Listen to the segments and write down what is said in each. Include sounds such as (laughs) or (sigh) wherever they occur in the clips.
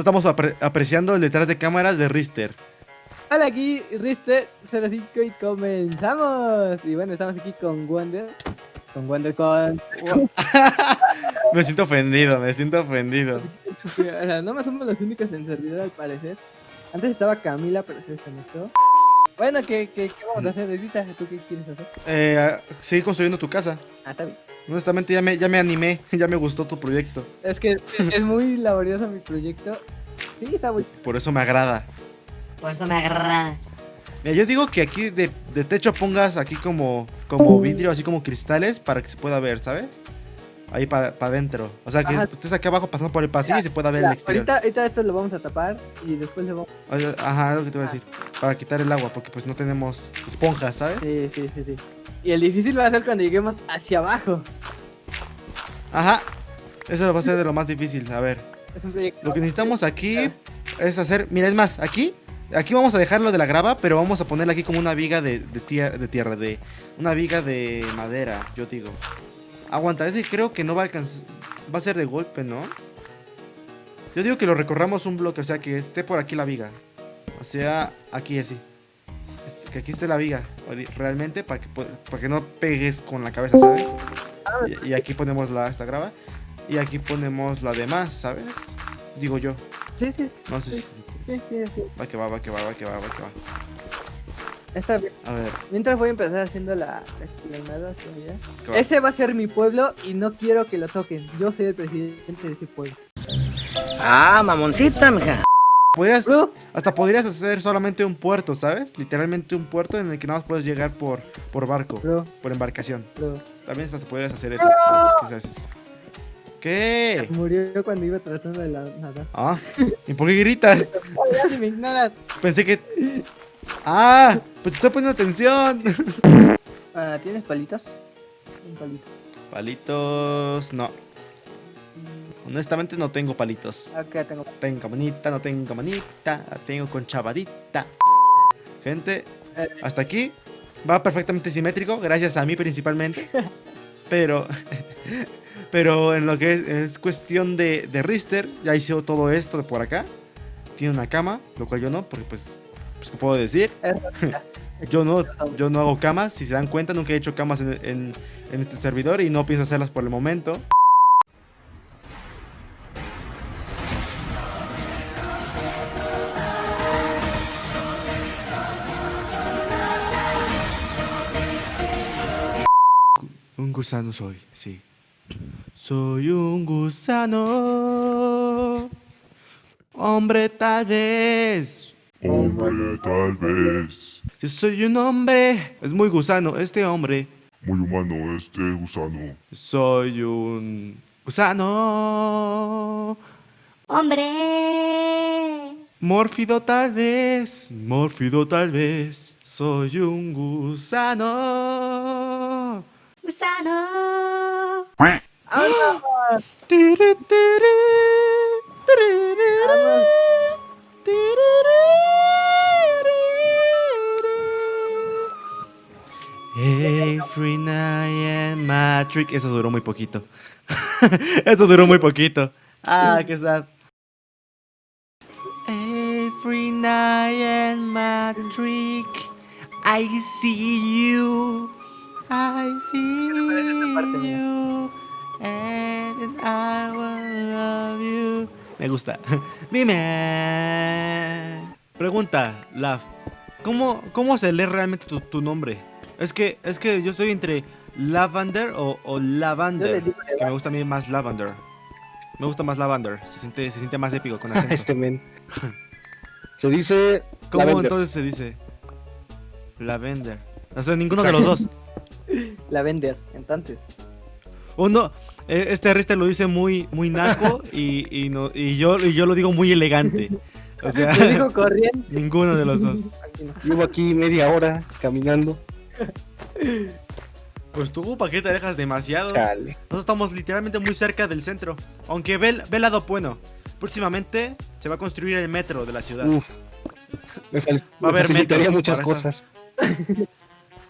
estamos apre- apreciando el detrás de cámaras de Rister. Hola, aquí Rister05 y comenzamos. Y bueno, estamos aquí con Wonder. Con Wonder con... (laughs) Me siento ofendido, me siento ofendido. (laughs) O sea, no más somos los únicos en servidor al parecer. Antes estaba Camila, pero se desconectó. Bueno, ¿qué, qué, qué vamos a hacer, Edita? ¿Tú qué quieres hacer? Eh, seguir construyendo tu casa. Ah, está bien. Honestamente ya me, ya me animé, (laughs) ya me gustó tu proyecto. Es que es muy laborioso mi proyecto. Sí, está muy... Por eso me agrada. Por eso me agrada. Mira, yo digo que aquí de, de techo pongas aquí como, como vidrio, así como cristales, para que se pueda ver, ¿sabes? Ahí para adentro. O sea, que Ajá. estés aquí abajo pasando por el pasillo y se pueda ver el exterior. ahorita, ahorita esto lo vamos a tapar y después le vamos... Oye, Ajá, es lo que te voy a decir. Para quitar el agua, porque pues no tenemos esponjas, ¿sabes? Sí, sí, sí, sí. Y el difícil va a ser cuando lleguemos hacia abajo. Ajá. Eso va a ser de lo más difícil. A ver. Lo que necesitamos aquí es hacer. Mira, es más, aquí. Aquí vamos a dejarlo de la grava, pero vamos a ponerle aquí como una viga de, de, tier- de tierra, de. Una viga de madera, yo digo. Aguanta, ese creo que no va a alcanzar. Va a ser de golpe, ¿no? Yo digo que lo recorramos un bloque, o sea, que esté por aquí la viga. O sea, aquí así. Este, Que aquí esté la viga, realmente, para que, para que no pegues con la cabeza, ¿sabes? Y, y aquí ponemos la, esta grava. Y aquí ponemos la demás, ¿sabes? Digo yo. Sí, sí, No sé si... sí, sí, sí. Va que va, va que va, va que va, va que va. Está bien. A ver, Mientras voy a empezar haciendo la, la. Ese va a ser mi pueblo y no quiero que lo toquen. Yo soy el presidente de ese pueblo. Ah, mamoncita, mija. Podrías, Bro, hasta podrías hacer solamente un puerto, ¿sabes? Literalmente un puerto en el que nada más puedes llegar por, por barco, bro, por embarcación. bro. También hasta podrías hacer eso. quizás eso. ¿Qué? Murió cuando iba tratando de la- nadar. Ah, ¿y por qué gritas? (laughs) Me ignoras. Pensé que... Ah, pues te estoy poniendo atención. (laughs) Ah, ¿Tienes palitos? Un palito. Palitos, no. Honestamente no tengo palitos. Acá tengo. Tengo manita, no tengo manita, tengo con chavadita. Gente, Eh. hasta aquí va perfectamente simétrico, gracias a mí principalmente. (laughs) Pero, (laughs) pero en lo que es, es cuestión de, de Rister, ya hizo todo esto de por acá. Tiene una cama, lo cual yo no, porque pues, pues ¿qué puedo decir? (laughs) Yo no, yo no hago camas, si se dan cuenta, nunca he hecho camas en, este servidor y no pienso hacerlas por el momento. Un gusano soy, sí. Soy un gusano. Hombre tal vez. Hombre, tal vez. Si soy un hombre. Es muy gusano este hombre. Muy humano este gusano. Soy un gusano. Hombre. Mórfido tal vez. Mórfido tal vez. Soy un gusano. Gusano. Tiri, tiri, tiri, Matrix. Eso duró muy poquito. (laughs) Eso duró muy poquito. Ah, qué sad. Every night Matrix. I see you. I feel you. And I will love you. Me gusta. (laughs) Dime. Pregunta, Lav. ¿Cómo, ¿Cómo se lee realmente tu, tu nombre? Es que, es que yo estoy entre Lavender o, o Lavander. Que me gusta a mí más Lavender. Me gusta más Lavender. Se siente, se siente más épico con (laughs) acento. Este men. (laughs) Se dice. ¿Cómo Lavender. entonces se dice? Lavender. O sea, ninguno de los dos. (laughs) la vender. Entonces. Uno, eh, este Rister lo dice muy, muy naco y, y, no, y, yo, y yo lo digo muy elegante. O sea, Lo digo corriendo. ninguno de los dos. Llevo aquí media hora caminando. Pues tú, ¿para qué te dejas demasiado? Chale. Nosotros estamos literalmente muy cerca del centro. Aunque ve, el- ve el lado bueno. Próximamente se va a construir el metro de la ciudad. Uf. Me, fal- Va a haber metro muchas esta- cosas.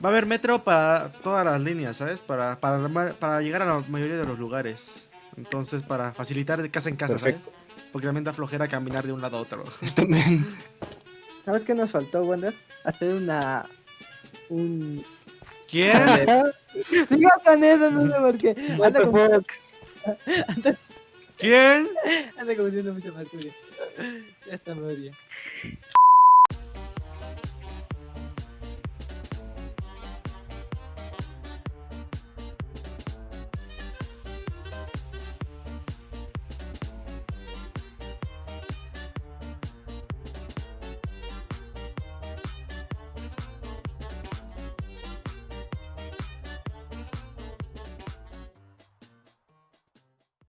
Va a haber metro para todas las líneas, ¿sabes? Para, para, para llegar a la mayoría de los lugares. Entonces, para facilitar de casa en casa, Perfecto. ¿sabes? Porque también da flojera caminar de un lado a otro. (laughs) ¿Sabes qué nos faltó, Wander? Hacer una... Un... ¿Quién? Diga con eso, no sé por qué. Anda como- fuck? ¿Quién? anda confundiendo mucho Mercurio. Ya está, me.